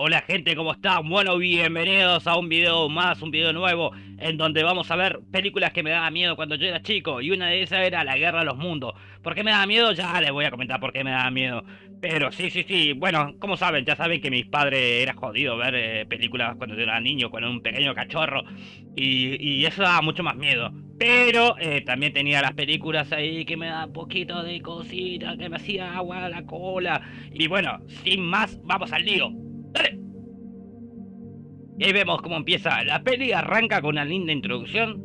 Hola gente, ¿cómo están? Bueno, bienvenidos a un video más, un video nuevo En donde vamos a ver películas que me daban miedo cuando yo era chico Y una de esas era La Guerra de los Mundos ¿Por qué me daba miedo? Ya les voy a comentar por qué me daba miedo Pero sí, sí, sí, bueno, como saben, ya saben que mis padres era jodido ver eh, películas cuando yo era niño Con un pequeño cachorro Y, eso daba mucho más miedo pero eh, también tenía las películas ahí que me daban poquito de cosita, que me hacía agua a la cola. Y bueno, sin más, vamos al lío. Y ahí vemos cómo empieza. La peli arranca con una linda introducción.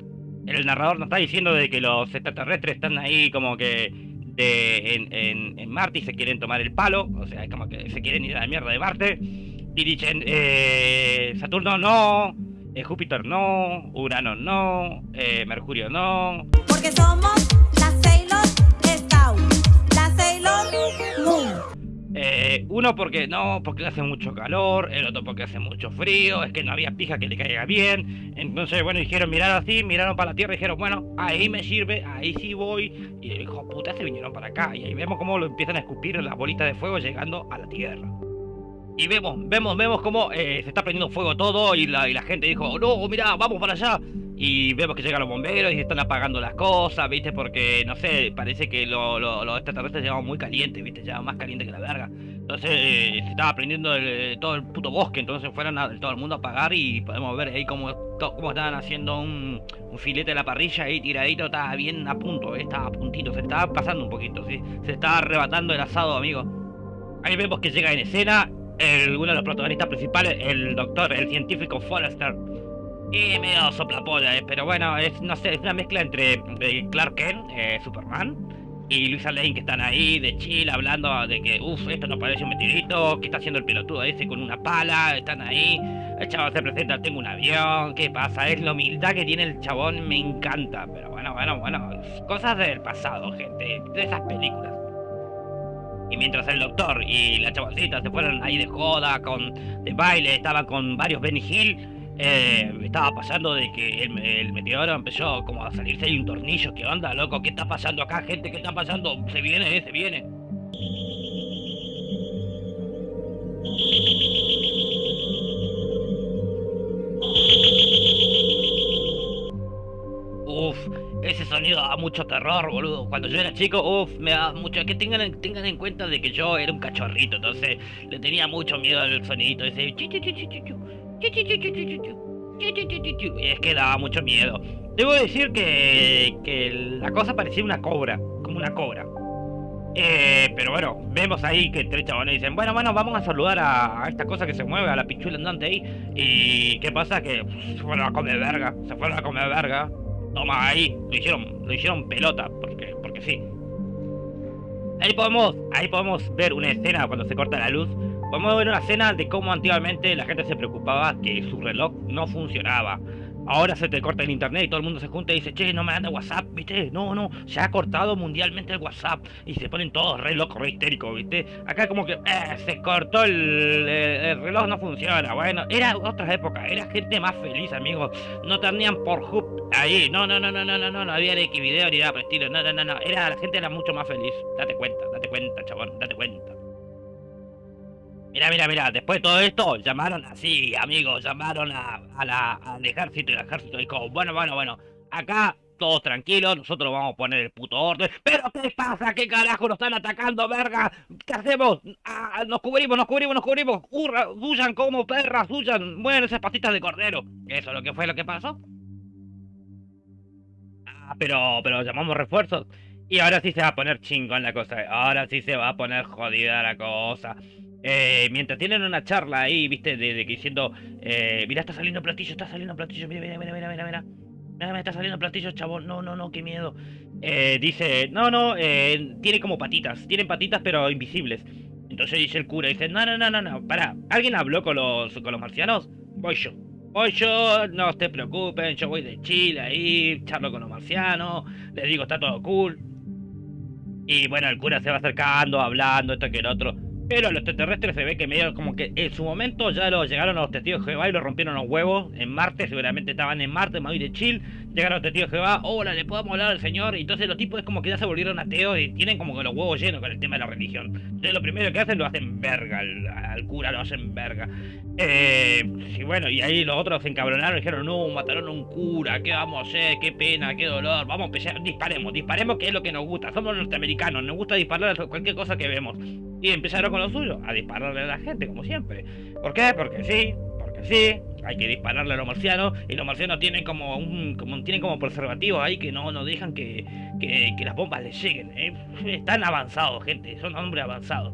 El narrador nos está diciendo de que los extraterrestres están ahí como que en, Marte y se quieren tomar el palo. O sea, es como que se quieren ir a la mierda de Marte. Y dicen, eh, Saturno no, eh, Júpiter no, Urano no, eh, Mercurio no. Porque somos la Sailor la Sailor Moon. Eh, uno porque no, porque hace mucho calor, el otro porque hace mucho frío, es que no había pija que le caiga bien. Entonces, bueno, dijeron mirar así, miraron para la tierra y dijeron, bueno, ahí me sirve, ahí sí voy. Y dijo, puta, se vinieron para acá. Y ahí vemos cómo lo empiezan a escupir las bolitas de fuego llegando a la tierra. Y vemos, vemos, vemos cómo eh, se está prendiendo fuego todo y la, y la gente dijo, no, mira, vamos para allá. Y vemos que llegan los bomberos y están apagando las cosas, ¿viste? Porque, no sé, parece que los extraterrestres llegaban muy calientes, ¿viste? Llegaban más caliente que la verga. Entonces eh, se estaba prendiendo todo el puto bosque, entonces fueron a, todo el mundo a apagar y podemos ver ahí cómo, cómo estaban haciendo un, filete de la parrilla ahí tiradito, estaba bien a punto, ¿eh? estaba a puntito, se estaba pasando un poquito, ¿sí? Se estaba arrebatando el asado, amigo. Ahí vemos que llega en escena uno de los protagonistas principales, el doctor, el científico Forrester. Y medio soplapolla, eh, pero bueno, es, no sé, es una mezcla entre eh, Clark Kent, eh, Superman, y Luisa Lane que están ahí de chill hablando de que, uff, esto no parece un meteorito, que está haciendo el pelotudo ese con una pala, están ahí, el chabón se presenta, tengo un avión, ¿qué pasa? Es la humildad que tiene el chabón, me encanta, pero bueno, bueno, bueno, cosas del pasado, gente, de esas películas. Y mientras el doctor y la chaboncita se fueron ahí de joda, con de baile, estaba con varios Benny Hill, eh, estaba pasando de que el, meteoro empezó como a salirse de un tornillo. ¿Qué onda, loco? ¿Qué está pasando acá, gente? ¿Qué está pasando? Se viene, eh, se viene. Uf, ese sonido da mucho terror, boludo. Cuando yo era chico, uf, me da mucho. Que tengan, tengan en cuenta de que yo era un cachorrito, entonces le tenía mucho miedo al sonidito ese. Y es que daba mucho miedo. Debo decir que, que la cosa parecía una cobra, como una cobra. Eh, pero bueno, vemos ahí que tres chabones dicen, bueno, bueno, vamos a saludar a, esta cosa que se mueve, a la pichula andante ahí. Y ¿qué pasa? Que se fueron a comer verga, se fueron a comer verga. Toma ahí, lo hicieron, lo hicieron pelota, porque, porque sí. Ahí podemos, ahí podemos ver una escena cuando se corta la luz Podemos ver una escena de cómo antiguamente la gente se preocupaba que su reloj no funcionaba. Ahora se te corta el internet y todo el mundo se junta y dice, che, no me anda WhatsApp, ¿viste? No, no, se ha cortado mundialmente el WhatsApp. Y se ponen todos re locos, histéricos, ¿viste? Acá como que, eh, se cortó el, reloj, no funciona. Bueno, era otras épocas, era gente más feliz, amigos. No tenían por hub ahí. No, no, no, no, no, no, no, no había X video ni nada por estilo. No, no, no, no. Era, la gente era mucho más feliz. Date cuenta, date cuenta, chabón, date cuenta. Mira, mira, mira, después de todo esto, llamaron así, amigos, llamaron a, la, al ejército y el ejército dijo, bueno, bueno, bueno, acá todos tranquilos, nosotros vamos a poner el puto orden. ¿Pero qué pasa? ¿Qué carajo nos están atacando, verga? ¿Qué hacemos? Ah, nos cubrimos, nos cubrimos, nos cubrimos. Hurra, huyan como perras, huyan, mueven esas patitas de cordero. ¿Eso es lo que fue lo que pasó? Ah, pero, pero llamamos refuerzos. Y ahora sí se va a poner chingón la cosa. Ahora sí se va a poner jodida la cosa. Eh, mientras tienen una charla ahí, viste, de, que diciendo, eh, mira, está saliendo platillo, está saliendo platillo, mira, mira, mira, mira, mira, mira. Mira, me está saliendo platillo, chabón. No, no, no, qué miedo. Eh, dice, no, no, eh, tiene como patitas. Tienen patitas, pero invisibles. Entonces dice el cura, dice, no, no, no, no, no, para. ¿Alguien habló con los, con los marcianos? Voy yo. Voy yo, no te preocupen, yo voy de Chile ahí, charlo con los marcianos, les digo, está todo cool. Y bueno, el cura se va acercando, hablando, esto que el otro. Pero los extraterrestres se ve que medio como que en su momento ya lo llegaron a los testigos de Jehová y lo rompieron los huevos en Marte, seguramente estaban en Marte, muy de chill, llegaron los testigos de Jehová, hola, le podemos hablar al Señor, y entonces los tipos es como que ya se volvieron ateos y tienen como que los huevos llenos con el tema de la religión. Entonces lo primero que hacen lo hacen verga, al, cura lo hacen verga. Eh, y bueno, y ahí los otros se encabronaron y dijeron, no, mataron a un cura, ¿qué vamos a hacer? Qué pena, qué dolor, vamos a empezar, disparemos, disparemos que es lo que nos gusta, somos norteamericanos, nos gusta disparar a cualquier cosa que vemos. Y empezaron con lo suyo, a dispararle a la gente, como siempre. ¿Por qué? Porque sí, porque sí, hay que dispararle a los marcianos y los marcianos tienen como un tienen como preservativos ahí que no no dejan que, que, las bombas les lleguen ¿eh? están avanzados gente son hombres avanzados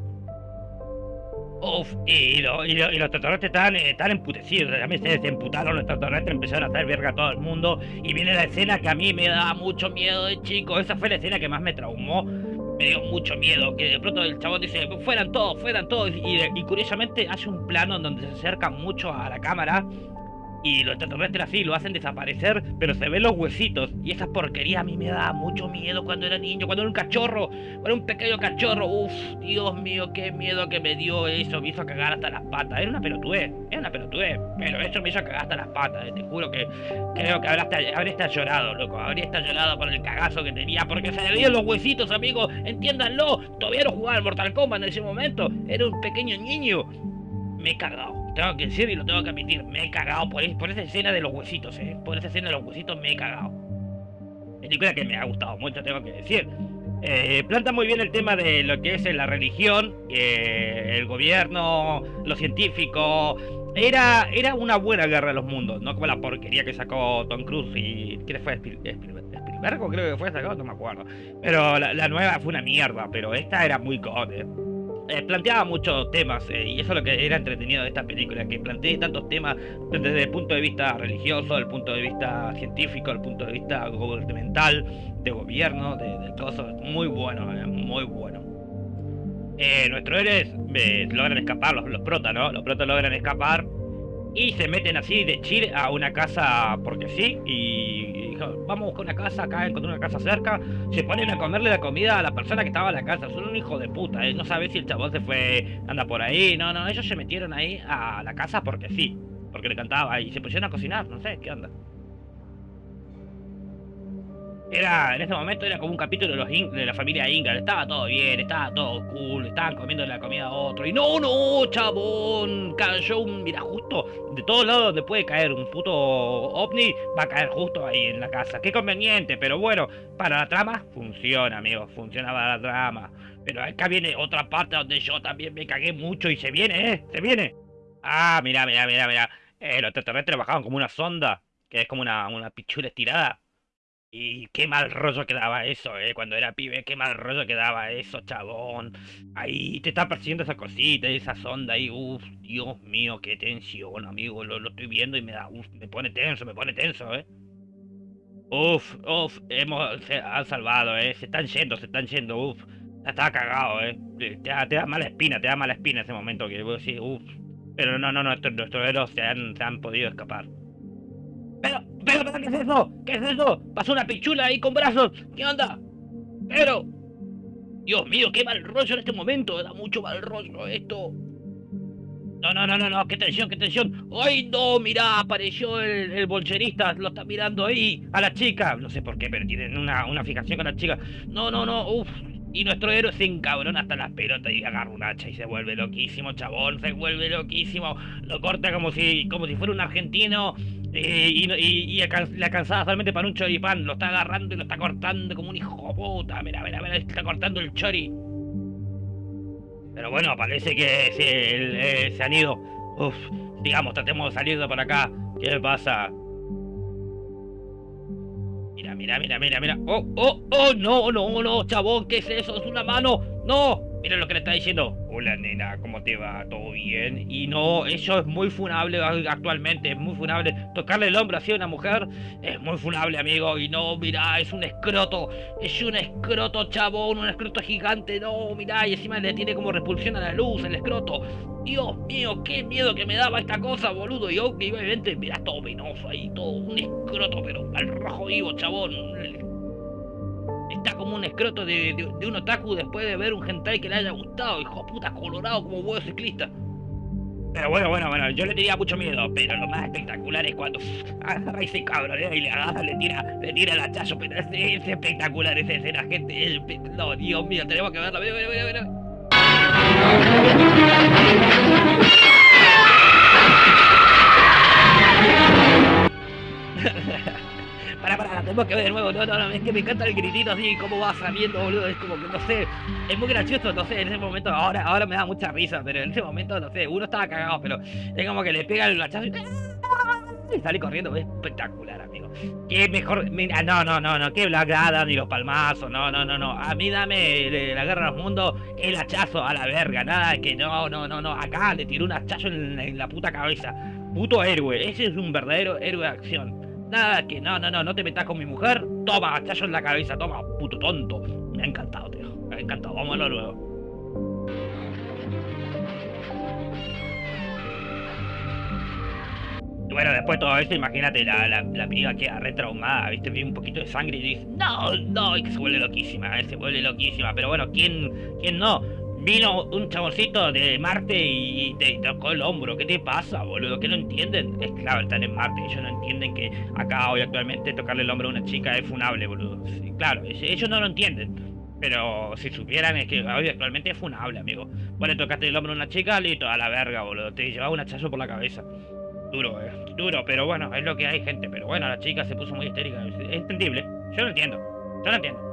Uf, y los extraterrestres están, eh, están emputecidos, también se emputaron los extraterrestres, empezaron a hacer verga a todo el mundo, y viene la escena que a mí me daba mucho miedo de chico, esa fue la escena que más me traumó, me dio mucho miedo, que de pronto el chabón dice, fueran todos, fueran todos, y, curiosamente hace un plano en donde se acerca mucho a la cámara, y los extraterrestres así lo hacen desaparecer, pero se ven los huesitos, y esa porquería a mí me daba mucho miedo cuando era niño, cuando era un cachorro, cuando era un pequeño cachorro, uff, Dios mío, qué miedo que me dio eso, me hizo cagar hasta las patas, era una pelotudez, era una pelotudez, pero eso me hizo cagar hasta las patas, te juro que creo que habría hasta, habría hasta llorado, loco, habría hasta llorado por el cagazo que tenía, porque se le veían los huesitos, amigo, entiéndanlo, todavía no jugaba al Mortal Kombat en ese momento, era un pequeño niño, me he cagado, tengo que decir y lo tengo que admitir, me he cagado por, por esa escena de los huesitos, eh, por esa escena de los huesitos me he cagado. Película que me ha gustado mucho, tengo que decir. Eh, planta muy bien el tema de lo que es la religión, eh, el gobierno, lo científico. Era, era una buena guerra de los mundos, no como la porquería que sacó Tom Cruise y. ¿Qué fue? Spiel- Spiel- Spielberg creo que fue sacado, no me acuerdo. Pero la, la nueva fue una mierda, pero esta era muy god. eh. Eh, planteaba muchos temas eh, y eso es lo que era entretenido de esta película, que plantee tantos temas desde el punto de vista religioso, el punto de vista científico, el punto de vista gubernamental, de gobierno, de, de eso. Muy bueno, eh, muy bueno. Nuestros héroes logran escapar, los, los protas, ¿no? Los protas logran escapar y se meten así de chill a una casa porque sí y, vamos a buscar una casa acá, encontré una casa cerca, se ponen a comerle la comida a la persona que estaba en la casa, son un hijo de puta, ¿eh? no sabes si el chabón se fue, anda por ahí, no, no, ellos se metieron ahí a la casa porque sí, porque le cantaba y se pusieron a cocinar, no sé, ¿qué onda? Era, en ese momento era como un capítulo de, los In- de la familia Inga, estaba todo bien, estaba todo cool, estaban comiendo la comida a otro, y no, no, chabón, cayó un, mira, justo, de todos lados donde puede caer un puto ovni, va a caer justo ahí en la casa, qué conveniente, pero bueno, para la trama, funciona, amigo, funciona para la trama, pero acá viene otra parte donde yo también me cagué mucho y se viene, eh, se viene. Ah, mira, mira, mira, mira, eh, los extraterrestres bajaban como una sonda, que es como una, una pichula estirada. Y qué mal rollo quedaba eso, eh, cuando era pibe, qué mal rollo quedaba eso, chabón. Ahí te está persiguiendo esa cosita, esa sonda ahí, uff, Dios mío, qué tensión, amigo, lo, lo estoy viendo y me da, uff, me pone tenso, me pone tenso, eh. Uff, uff, hemos, han salvado, eh, se están yendo, se están yendo, uff. Ya estaba cagado, eh. Te, te da, te da mala espina, te da mala espina ese momento que vos decís, uff. Pero no, no, no, estos- nuestros héroes se han, se han podido escapar. Pero, pero, pero, ¿qué es eso? ¿Qué es eso? Pasó una pichula ahí con brazos. ¿Qué onda? Pero, Dios mío, qué mal rollo en este momento. Da mucho mal rollo esto. No, no, no, no, no, qué tensión, qué tensión. ¡Ay, no! Mirá, apareció el, el bolcherista, lo está mirando ahí, a la chica. No sé por qué, pero tienen una, una fijación con la chica. No, no, no, uff. Y nuestro héroe se encabrona hasta las pelotas y agarra un hacha y se vuelve loquísimo, chabón, se vuelve loquísimo. Lo corta como si, como si fuera un argentino eh, y, y, y le alcanzaba solamente para un choripán. Lo está agarrando y lo está cortando como un hijo puta. Mira, mira, mira, está cortando el chori. Pero bueno, parece que se, el- eh, se han ido. Uf, digamos, tratemos de salir de por acá. ¿Qué pasa? Mira, mira, mira, mira, mira. Oh, oh, oh, no, no, no, chabón, ¿qué es eso? Es una mano. No, mira lo que le está diciendo. Hola, nena, ¿cómo te va? ¿Todo bien? Y no, eso es muy funable actualmente, es muy funable. Tocarle el hombro así a una mujer es muy funable, amigo. Y no, mira, es un escroto. Es un escroto, chabón, un escroto gigante. No, mira, y encima le tiene como repulsión a la luz el escroto. Dios mío, qué miedo que me daba esta cosa, boludo. Y obviamente, mira, todo venoso ahí, todo un escroto, pero al rojo vivo, chabón. Está como un escroto de, de- un otaku después de ver un hentai que le haya gustado, hijo puta, colorado como huevo ciclista. Pero bueno, bueno, bueno, yo le tenía mucho miedo, pero lo más espectacular es cuando agarra ese cabrón y le agarra, le tira, le tira el hachazo, pero es, es espectacular esa escena, gente. es no, Dios mío, tenemos que verla, mira, mira, mira, mira. Tenemos que ver de nuevo. No, no, no, es que me encanta el gritito así, cómo va saliendo, boludo. Es como que, no sé, es muy gracioso, no sé, en ese momento, ahora, ahora me da mucha risa, pero en ese momento, no sé, uno estaba cagado, pero es como que le pega el hachazo y... y sale corriendo, es espectacular, amigo. Qué mejor, mira, no, no, no, no, qué Black ni los palmazos, no, no, no, no. A mí dame la guerra de los mundos el hachazo a la verga, nada que no, no, no, no. Acá le tiró un hachazo en la puta cabeza. Puto héroe, ese es un verdadero héroe de acción. Nada que, no, no, no, no te metas con mi mujer. Toma, hachazo en la cabeza, toma, puto tonto. Me ha encantado, tío. Me ha encantado, nuevo. Y bueno, después de todo esto, imagínate, la, la, la piba queda re traumada, ¿viste? Ve un poquito de sangre y dice, no, no, y que se vuelve loquísima, ¿eh? se vuelve loquísima. Pero bueno, ¿quién, quién no? Vino un chaboncito de Marte y te tocó el hombro. ¿Qué te pasa, boludo? ¿Qué no entienden? Es claro, están en Marte. Ellos no entienden que acá hoy actualmente tocarle el hombro a una chica es funable, boludo. Claro, ellos no lo entienden. Pero si supieran es que hoy actualmente es funable, amigo. Vos le tocaste el hombro a una chica, listo, a la verga, boludo. Te llevaba un hachazo por la cabeza. Duro, eh. Duro, pero bueno, es lo que hay, gente. Pero bueno, la chica se puso muy histérica. Es entendible. Yo lo entiendo. Yo lo entiendo.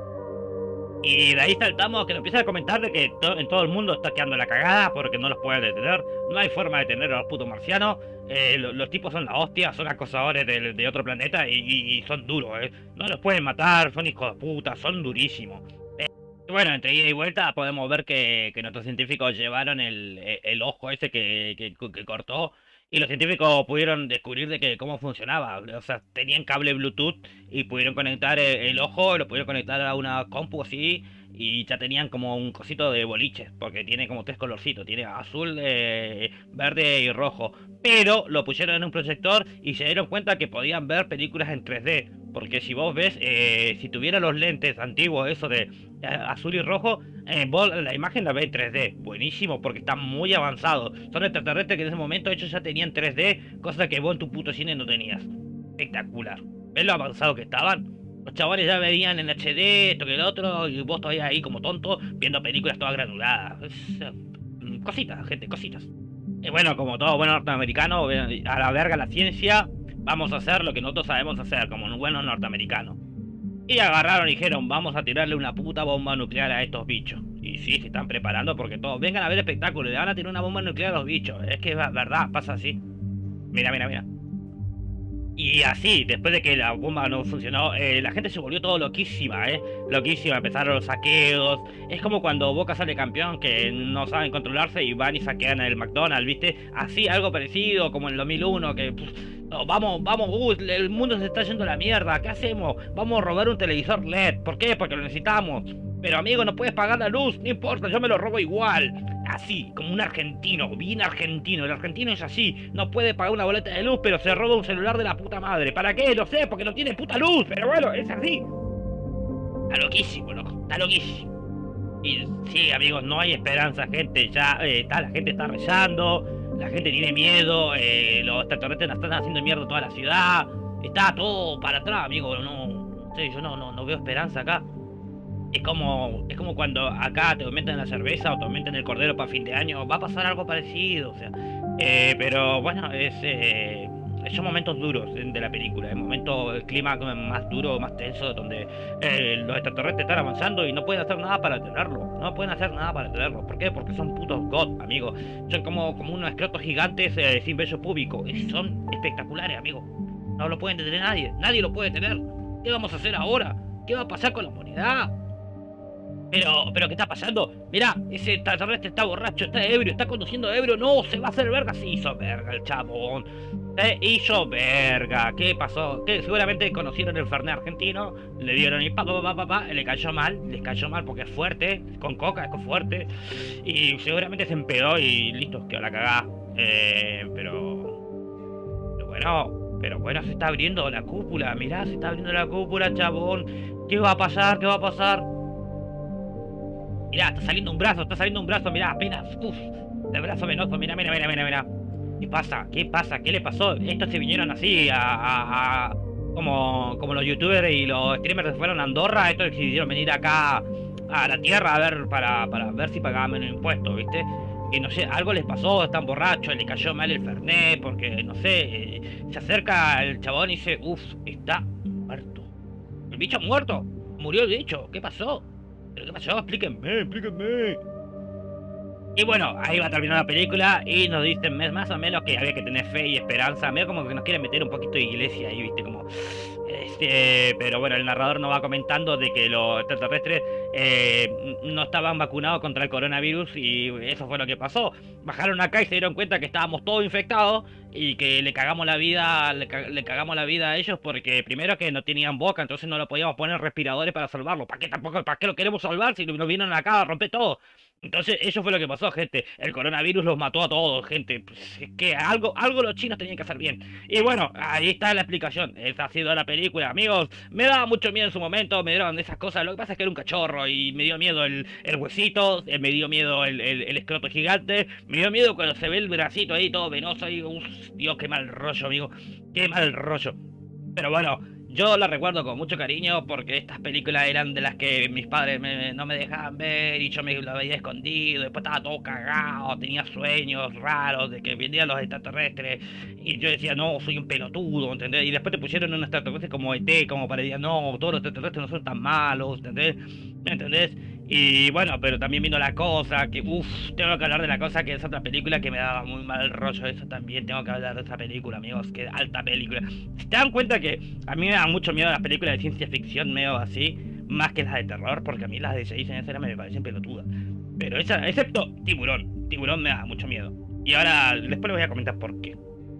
Y de ahí saltamos que lo empieza a comentar de que en todo el mundo está quedando la cagada porque no los pueden detener. No hay forma de detener a los putos marcianos. Eh, lo- los tipos son la hostia, son acosadores de, de otro planeta y, son duros, eh. No los pueden matar, son hijos de puta, son durísimos. Eh, bueno, entre ida y vuelta podemos ver que, que nuestros científicos llevaron el, el ojo ese que, que cortó y los científicos pudieron descubrir de que cómo funcionaba. O sea, tenían cable Bluetooth y pudieron conectar el, ojo, lo pudieron conectar a una compu así y ya tenían como un cosito de boliche, porque tiene como tres colorcitos, tiene azul, eh, verde y rojo. Pero lo pusieron en un proyector y se dieron cuenta que podían ver películas en 3D. Porque si vos ves, eh, si tuviera los lentes antiguos, eso de eh, azul y rojo, eh, vos la imagen la ves en 3D. Buenísimo, porque está muy avanzado. Son extraterrestres que en ese momento ellos ya tenían 3D, cosa que vos en tu puto cine no tenías. Espectacular. ¿Ves lo avanzado que estaban? Los chavales ya veían en HD, esto que el otro, y vos todavía ahí como tonto, viendo películas todas granuladas. Cositas, gente, cositas. Y bueno, como todo buen norteamericano, a la verga la ciencia, vamos a hacer lo que nosotros sabemos hacer, como buenos norteamericanos. Y agarraron y dijeron, vamos a tirarle una puta bomba nuclear a estos bichos. Y sí, se están preparando porque todos vengan a ver espectáculo, le van a tirar una bomba nuclear a los bichos. Es que es verdad, pasa así. Mira, mira, mira. Y así, después de que la bomba no funcionó, eh, la gente se volvió todo loquísima, ¿eh? Loquísima, empezaron los saqueos. Es como cuando Boca sale campeón, que no saben controlarse y van y saquean el McDonald's, ¿viste? Así, algo parecido, como en el 2001, que... pff, vamos, vamos, uh, el mundo se está yendo a la mierda, ¿qué hacemos? Vamos a robar un televisor LED, ¿por qué? Porque lo necesitamos. Pero amigo, no puedes pagar la luz, no importa, yo me lo robo igual. Así, como un argentino, bien argentino. El argentino es así, no puede pagar una boleta de luz, pero se roba un celular de la puta madre. ¿Para qué? No sé, porque no tiene puta luz, pero bueno, es así. Está loquísimo, loco, está loquísimo. Y sí, amigos, no hay esperanza, gente. Ya eh, está, la gente está rezando, la gente tiene miedo, eh, los extraterrestres están haciendo mierda toda la ciudad. Está todo para atrás, amigo. No, no yo no, no, no veo esperanza acá. Es como, es como cuando acá te aumentan la cerveza o te aumentan el cordero para fin de año. Va a pasar algo parecido, o sea. Eh, pero bueno, es, eh, son momentos duros de la película. Es momento, el clima más duro, más tenso, donde eh, los extraterrestres están avanzando y no pueden hacer nada para detenerlo. No pueden hacer nada para detenerlo. ¿Por qué? Porque son putos God, amigo. Son como, como unos escrotos gigantes sin vello púbico. Y son espectaculares, amigo. No lo pueden detener nadie. Nadie lo puede detener. ¿Qué vamos a hacer ahora? ¿Qué va a pasar con la humanidad? Pero, pero, ¿qué está pasando? Mirá, ese extraterrestre está borracho, está ebrio, está conduciendo ebrio, no, se va a hacer verga, se hizo verga el chabón. Se hizo verga, ¿qué pasó? Que seguramente conocieron el Fernet argentino, le dieron y pa, pa, pa, pa, pa, le cayó mal, les cayó mal porque es fuerte, con coca es fuerte, y seguramente se empedó y listo, quedó la cagada. Eh, pero, pero bueno, pero bueno, se está abriendo la cúpula, mirá, se está abriendo la cúpula, chabón. ¿Qué va a pasar? ¿Qué va a pasar? Mirá, está saliendo un brazo, está saliendo un brazo, mirá, apenas. Uf, el brazo venoso, mirá, mira, mira, mira, mira. ¿Qué pasa? ¿Qué pasa? ¿Qué le pasó? Estos se vinieron así a. como, como los youtubers y los streamers se fueron a Andorra, estos decidieron venir acá a la tierra a ver para, para ver si pagaban menos impuestos, ¿viste? y no sé, algo les pasó, están borrachos, le cayó mal el Fernet, porque no sé, eh, se acerca el chabón y dice, uff, está muerto. El bicho muerto, murió el bicho, ¿qué pasó? ¿Pero qué pasó? Explíquenme, explíquenme. Y bueno, ahí va a terminar la película y nos dicen más o menos que había que tener fe y esperanza. Medio como que nos quieren meter un poquito de iglesia ahí, viste, como... Este, pero bueno, el narrador nos va comentando de que los extraterrestres eh, no estaban vacunados contra el coronavirus y eso fue lo que pasó. Bajaron acá y se dieron cuenta que estábamos todos infectados y que le cagamos la vida, le, cagamos la vida a ellos porque primero que no tenían boca, entonces no lo podíamos poner respiradores para salvarlo. ¿Para qué tampoco, para qué lo queremos salvar si nos vinieron acá a romper todo? Entonces, eso fue lo que pasó, gente. El coronavirus los mató a todos, gente. Pues, es que algo, algo los chinos tenían que hacer bien. Y bueno, ahí está la explicación. Esa ha sido la película, amigos. Me daba mucho miedo en su momento, me dieron esas cosas. Lo que pasa es que era un cachorro y me dio miedo el, el huesito, eh, me dio miedo el, el, escroto gigante, me dio miedo cuando se ve el bracito ahí todo venoso. Y, Dios, qué mal rollo, amigo. Qué mal rollo. Pero bueno, yo la recuerdo con mucho cariño porque estas películas eran de las que mis padres no me dejaban ver y yo me la veía escondido. Después estaba todo cagado, tenía sueños raros de que venían los extraterrestres. Y yo decía, no, soy un pelotudo, ¿entendés? Y después te pusieron un extraterrestre como ET, como para decir, no, todos los extraterrestres no son tan malos, ¿entendés? ¿Entendés? Y bueno, pero también vino la cosa, que uff, tengo que hablar de la cosa que es otra película que me daba muy mal rollo. Eso también tengo que hablar de esa película, amigos, que alta película. ¿Se dan cuenta que a mí me da mucho miedo las películas de ciencia ficción, medio así, más que las de terror? Porque a mí las de 6 en esa me parecen pelotudas. Pero esa, excepto Tiburón, Tiburón me da mucho miedo. Y ahora, después les voy a comentar por qué.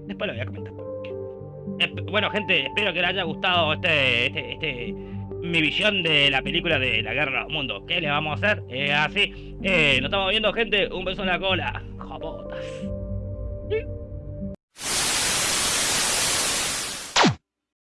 Después les voy a comentar por qué. bueno, gente, espero que les haya gustado este, este, este mi visión de la película de la guerra del mundo. ¿Qué le vamos a hacer? Así. Eh, nos estamos viendo, gente. Un beso en la cola. Jopotas.